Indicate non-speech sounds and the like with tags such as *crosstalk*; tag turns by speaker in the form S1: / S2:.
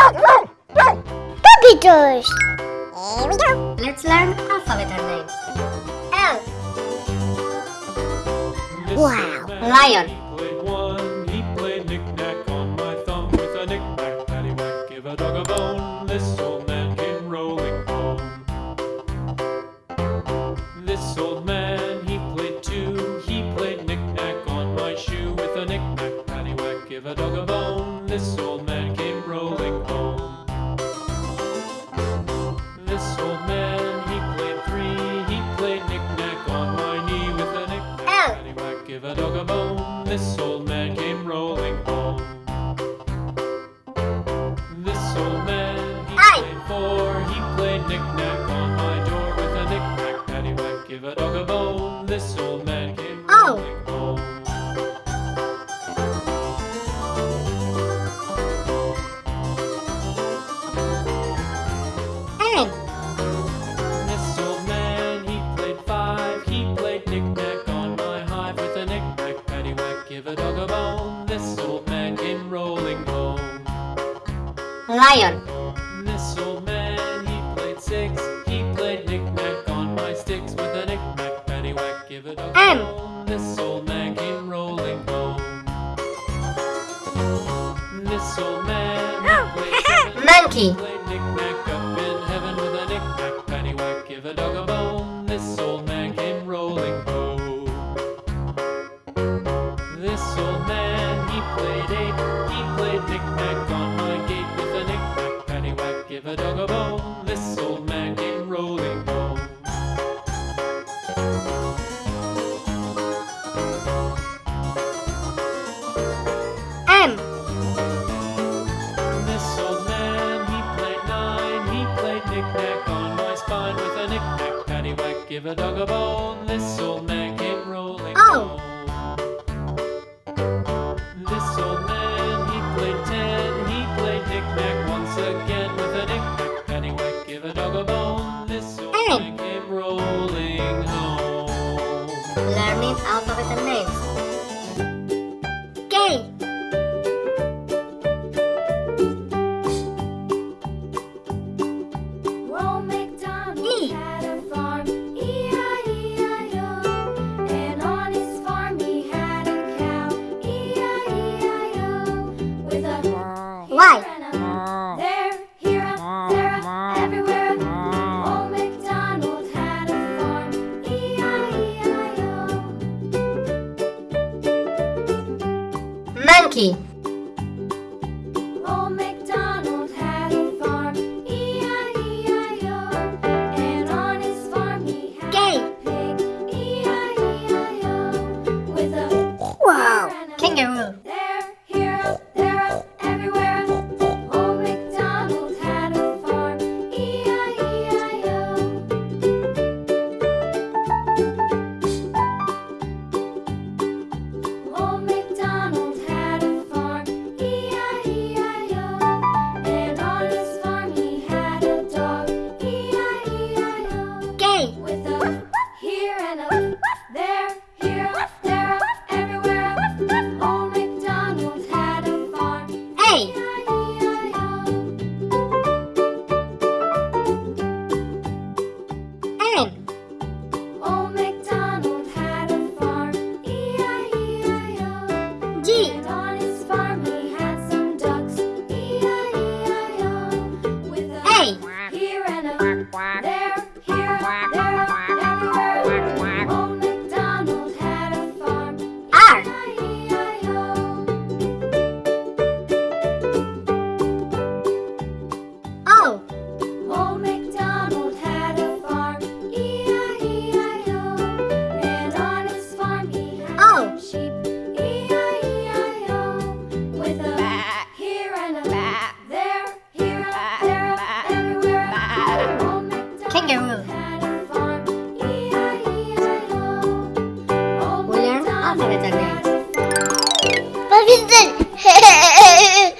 S1: Puppies.
S2: Here we go.
S3: Let's learn alphabet names.
S2: L.
S1: Wow.
S3: Lion.
S4: He played one, he played knick-knack on my thumb with a knick-knack, paddywhack, give a dog a bone. This old man came rolling home. This old man, he played two, he played knick-knack on my shoe with a knick-knack, paddywhack, give a dog a bone. This old man give a dog a bone. This old man came rolling home. This old man, he
S2: Aye.
S4: played four, he played knick-knack on my door with a knick-knack, paddywhack, give a dog a bone. This old man came
S2: Oh.
S4: rolling home. This old man came rolling home.
S3: Lion.
S4: This old man, he played six. He played knick-knack on my sticks with a knick-knack, paddywhack, give dog a
S2: M.
S4: bone. This old man came rolling home. This old man, he *laughs* played seven.
S3: Monkey.
S4: Played knick-knack up This old man came rolling home.
S2: M.
S4: This old man, he played nine. He played knick-knack on my spine with a knick-knack, paddywhack, give a dog a bone. This old man came rolling
S2: Oh.
S4: home.
S3: Alphabet.
S2: K.
S3: Monkey.
S5: Old MacDonald a farm, E-I-E-I-O. And on his farm
S2: Gay.
S5: pig, E-I-E-I-O.
S2: Wow.
S5: here and a
S3: Kangaroo.
S5: With a here and a there, here, there, everywhere. Old MacDonald had a farm.
S2: A.
S5: E-I-E-I-O.
S2: N.
S5: Old MacDonald had a farm. E-I-E-I-O.
S2: G.
S5: And on his farm he had some ducks. E-I-E-I-O. With a
S2: A.
S5: here and Old
S3: We learn
S5: MacDonald
S3: alphabet
S5: had
S3: names.
S5: a farm.
S1: Puppies.